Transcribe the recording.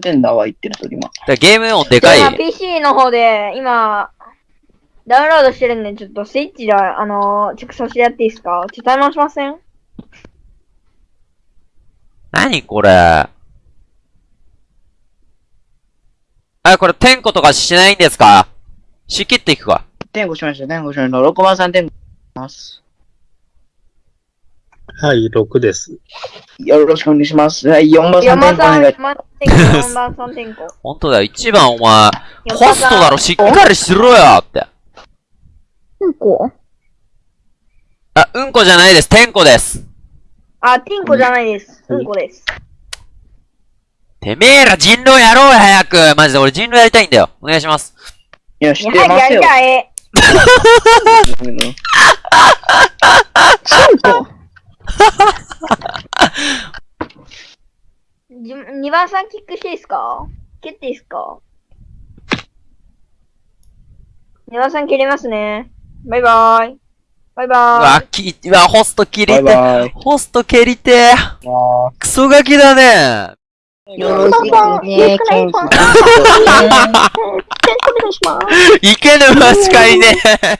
点だわ、言ってると今。らゲーム音でか今い。PC の方で、今、ダウンロードしてるんで、ちょっとスイッチで、あのー、チェックさせてやっていいですか？ちょっとタイマーしません？何これ？あ、これ、点呼とかしないんですか？仕切っていくか。点5しました、点5しました。6番3点5します。はい、6です。よろしくお願いします。はい、4番3 ?4 点5番さん、お願い4番点呼、4番3点呼。ほんとだよ、1番お前、4ホストだろ、しっかりしろよって。うんこ？あ、うんこじゃないです、点呼です。あ、ティンコじゃないです。うんこです。てめえら人狼やろうよ、早く。マジで俺人狼やりたいんだよ。お願いします。いや、知ってますよ。たい。じ 2番さんキックしていいですか？蹴っていいですか ?2 番さん蹴りますね。バイバーイ。バイうバわ、き、うわ、ホスト切りバイて。バイ。ホスト蹴りて。クソガキだね。よろしくね、ケンさん。ーイ。お願いします。いけぬましかい ねえ。